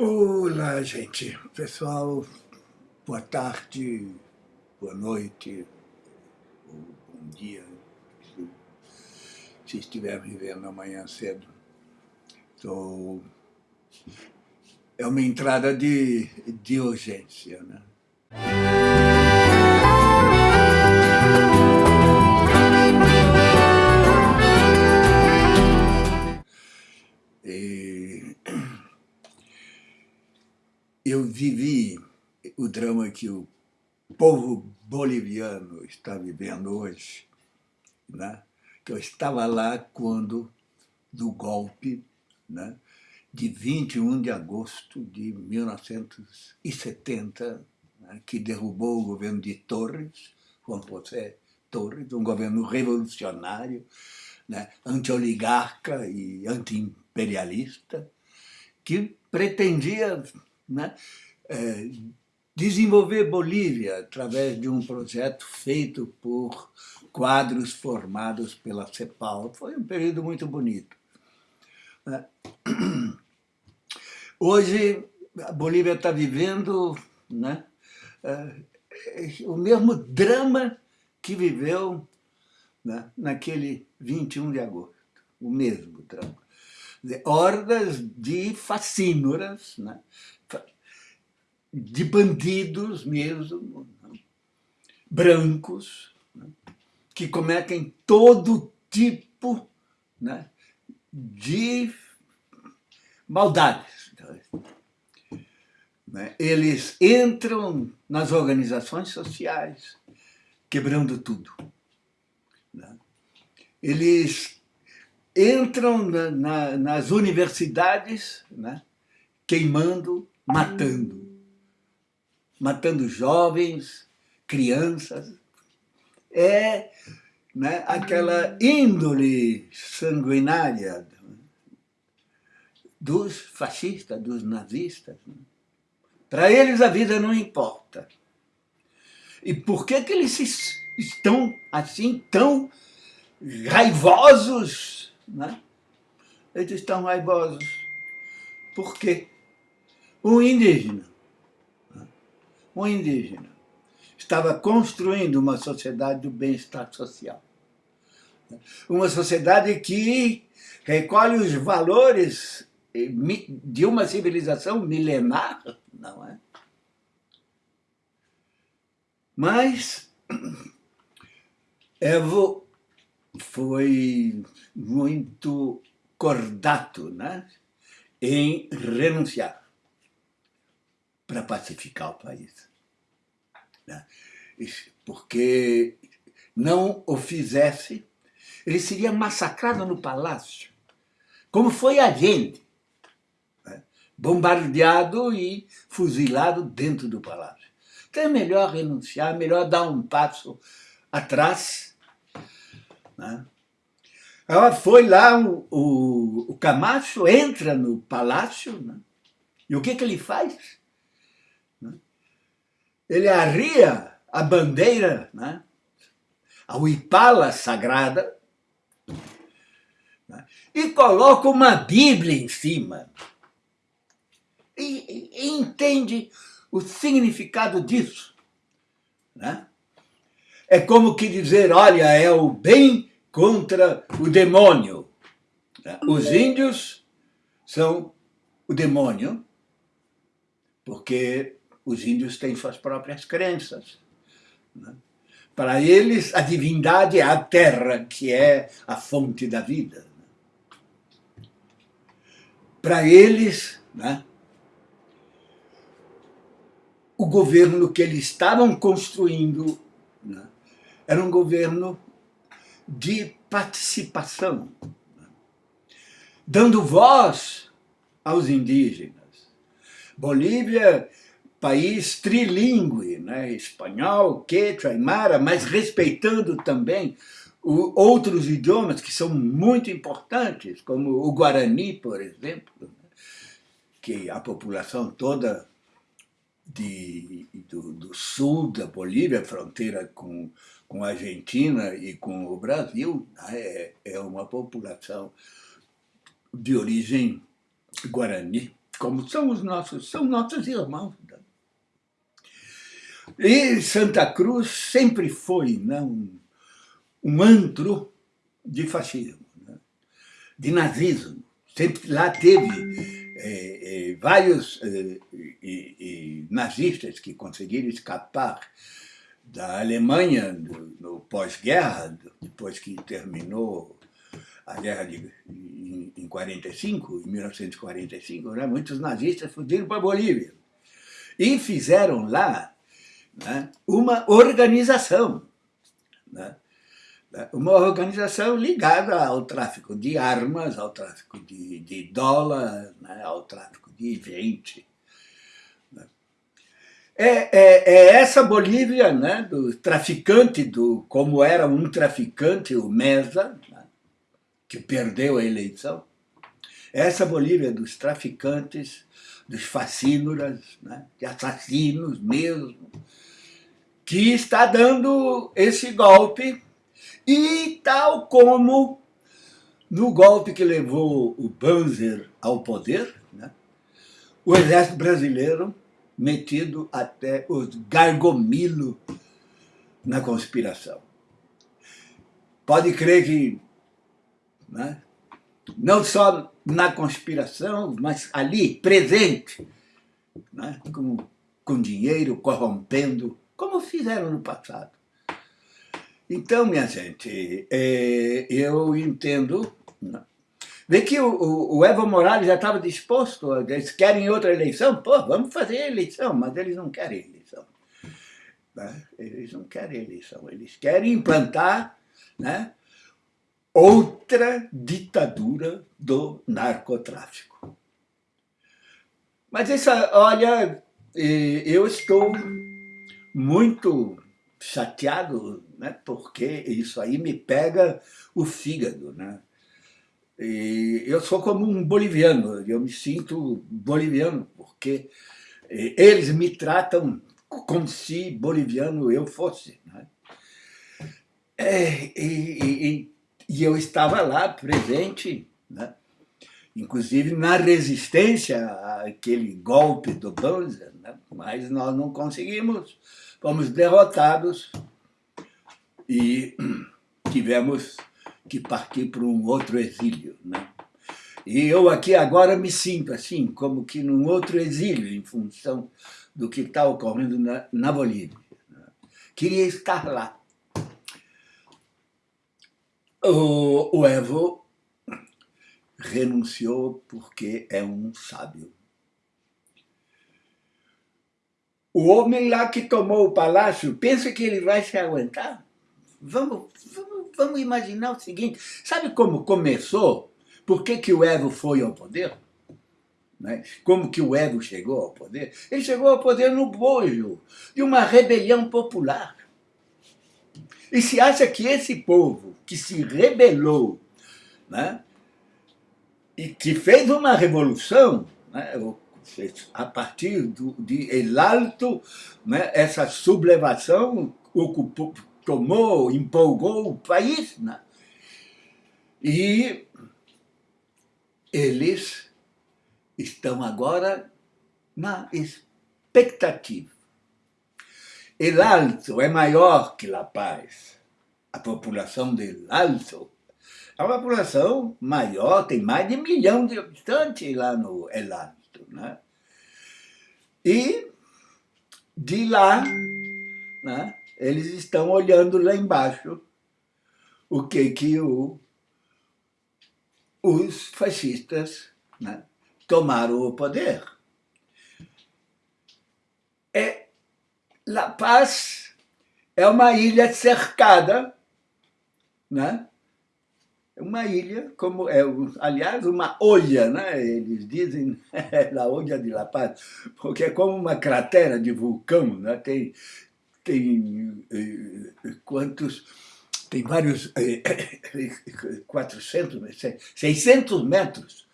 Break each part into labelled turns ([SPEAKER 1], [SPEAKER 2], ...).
[SPEAKER 1] Olá, gente. Pessoal, boa tarde, boa noite, bom dia, se estiver vivendo amanhã cedo. Então, é uma entrada de, de urgência, né? Eu vivi o drama que o povo boliviano está vivendo hoje, né? que eu estava lá quando do golpe né? de 21 de agosto de 1970, né? que derrubou o governo de Torres, Juan José Torres, um governo revolucionário, né? anti-oligarca e anti-imperialista, que pretendia né? É, desenvolver Bolívia através de um projeto feito por quadros formados pela CEPAL. Foi um período muito bonito. Né? Hoje, a Bolívia está vivendo né, é, o mesmo drama que viveu né, naquele 21 de agosto, o mesmo drama. Hordas de facínoras, né, de bandidos mesmo, brancos, né, que cometem todo tipo né, de maldades. Né. Eles entram nas organizações sociais, quebrando tudo. Né. Eles entram na, na, nas universidades, né, queimando, matando matando jovens, crianças. É né, aquela índole sanguinária dos fascistas, dos nazistas. Para eles a vida não importa. E por que, que eles estão assim tão raivosos? Né? Eles estão raivosos. Por quê? O indígena um indígena estava construindo uma sociedade do bem-estar social. Uma sociedade que recolhe os valores de uma civilização milenar, não é? Mas Evo foi muito cordato né, em renunciar para pacificar o país né? porque não o fizesse, ele seria massacrado no palácio, como foi a gente, né? bombardeado e fuzilado dentro do palácio. Então é melhor renunciar, é melhor dar um passo atrás. Né? Ela foi lá, o, o, o Camacho entra no palácio, né? e o que, que ele faz? Ele arria a bandeira, né? a uipala sagrada, né? e coloca uma Bíblia em cima. E, e entende o significado disso. Né? É como que dizer, olha, é o bem contra o demônio. Né? Os índios são o demônio, porque os índios têm suas próprias crenças. Né? Para eles, a divindade é a terra, que é a fonte da vida. Para eles, né, o governo que eles estavam construindo né, era um governo de participação, né, dando voz aos indígenas. Bolívia país trilingüe, né? espanhol, quechua, aymara, mas respeitando também o, outros idiomas que são muito importantes, como o Guarani, por exemplo, né? que a população toda de, do, do, sul da Bolívia, fronteira com, com a Argentina e com o Brasil, né? é, é uma população de origem guarani. como são os nossos, são nossos irmãos. Né? E Santa Cruz sempre foi né, um, um antro de fascismo, né? de nazismo. Sempre lá teve é, é, vários é, nazistas que conseguiram escapar da Alemanha no, no pós-guerra, depois que terminou a guerra de, em, em 45, em 1945, né? muitos nazistas fugiram para a Bolívia. E fizeram lá né, uma organização, né, uma organização ligada ao tráfico de armas, ao tráfico de, de dólar, né, ao tráfico de gente. Né. É, é, é, essa Bolívia, né, do traficante, do, como era um traficante, o Mesa, né, que perdeu a eleição, essa Bolívia dos traficantes, dos fascínoras, né, de assassinos mesmo, que está dando esse golpe e tal como no golpe que levou o Banzer ao poder, né, o exército brasileiro metido até os gargomilo na conspiração. Pode crer que né, não só na conspiração, mas ali, presente, né, com, com dinheiro, corrompendo como fizeram no passado. Então, minha gente, é, eu entendo... Vê que o, o, Evo Morales já estava disposto, eles querem outra eleição, pô, vamos fazer eleição, mas eles não querem eleição. Né? Eles não querem eleição, eles querem implantar né, outra ditadura do narcotráfico. Mas essa, olha, eu estou muito chateado, né, porque isso aí me pega o fígado. Né? E eu sou como um boliviano, eu me sinto boliviano, porque eles me tratam como se boliviano eu fosse. Né? É, e, e, e, eu estava lá presente, né? inclusive na resistência àquele golpe do Banzer? Mas nós não conseguimos fomos derrotados e tivemos que partir para um outro exílio. Né? E eu aqui agora me sinto assim, como que num outro exílio, em função do que está ocorrendo na, na Bolívia. Né? Queria estar lá. O, o Evo renunciou porque é um sábio. O homem lá que tomou o palácio, pensa que ele vai se aguentar? Vamos, vamos, vamos imaginar o seguinte, sabe como começou? Por que, que o Evo foi ao poder? Né? Como que o Evo chegou ao poder? Ele chegou ao poder no bojo de uma rebelião popular. E se acha que esse povo que se rebelou né, e que fez uma revolução, né, a partir do, de El Alto, né, essa sublevação ocupou, tomou, empolgou o país. Né? E eles estão agora na expectativa. El Alto é maior que La Paz. A população de El Alto é uma população maior, tem mais de um milhão de habitantes lá no El Alto. Né? E de lá, né, eles estão olhando lá embaixo o que, que o, os fascistas né, tomaram o poder. É, La Paz é uma ilha cercada né, uma ilha, como é, aliás, uma olha, né? eles dizem, a olha de La Paz, porque é como uma cratera de vulcão, né? tem, tem eh, quantos, tem vários, eh, 400, 600 metros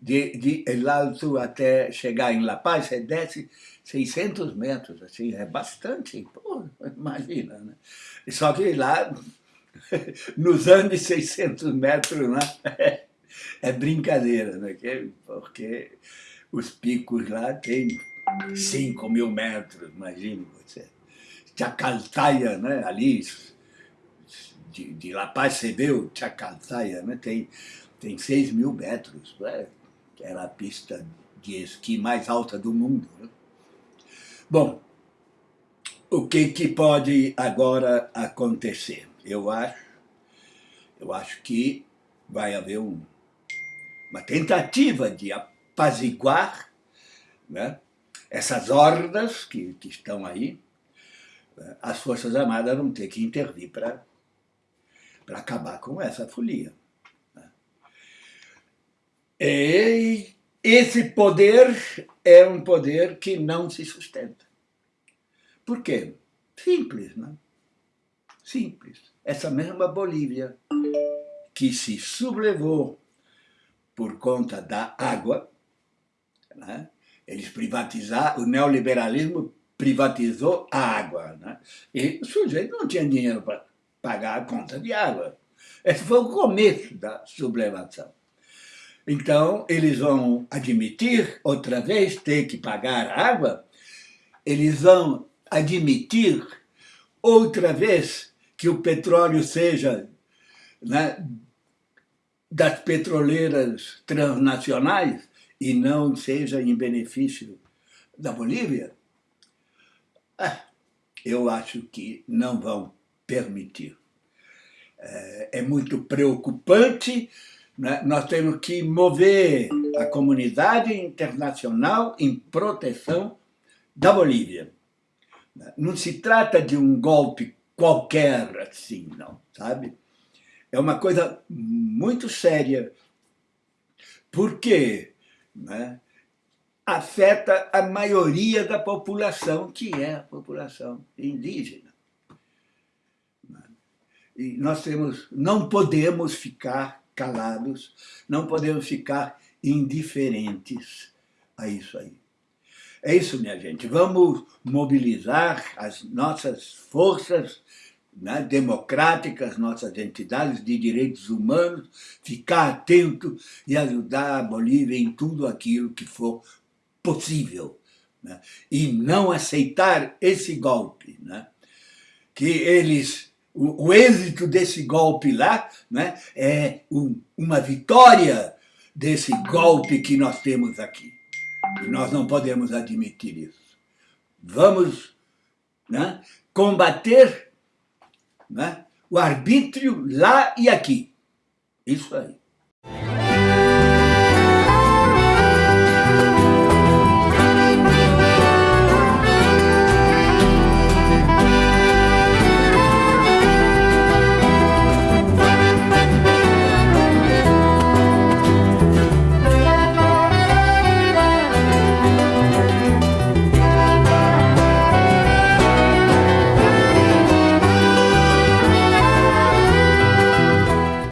[SPEAKER 1] de, de El Alto até chegar em La Paz, você desce 600 metros, assim, é bastante, pô, imagina, né? Só que lá nos Andes 600 metros, né? é brincadeira, né? porque os picos lá têm 5 mil metros, imagine você. Chacaltaya, né? ali, de, de La Paz Sebeu, Chacaltaya, né? tem, tem 6 mil metros. Né? Era a pista de esqui mais alta do mundo. Né? Bom, o que, que pode agora acontecer? Eu acho, eu acho que vai haver um, uma tentativa de apaziguar né, essas hordas que, que estão aí. As Forças Armadas vão ter que intervir para acabar com essa folia. Né. E esse poder é um poder que não se sustenta. Por quê? Simples, né? Simples. Essa mesma Bolívia, que se sublevou por conta da água, né? eles privatizaram, o neoliberalismo privatizou a água. Né? E o sujeito não tinha dinheiro para pagar a conta de água. Esse foi o começo da sublevação. Então, eles vão admitir, outra vez, ter que pagar água, eles vão admitir, outra vez, que o petróleo seja né, das petroleiras transnacionais e não seja em benefício da Bolívia, ah, eu acho que não vão permitir. É, é muito preocupante né? Nós temos que mover a comunidade internacional em proteção da Bolívia. Não se trata de um golpe qualquer assim, não, sabe? É uma coisa muito séria, porque né, afeta a maioria da população, que é a população indígena. E nós temos, não podemos ficar calados, não podemos ficar indiferentes a isso aí. É isso, minha gente. Vamos mobilizar as nossas forças né, democráticas, nossas entidades de direitos humanos, ficar atento e ajudar a Bolívia em tudo aquilo que for possível. Né, e não aceitar esse golpe. Né, que eles o, o êxito desse golpe lá né, é um, uma vitória desse golpe que nós temos aqui. Nós não podemos admitir isso. Vamos né, combater né, o arbítrio lá e aqui. Isso aí.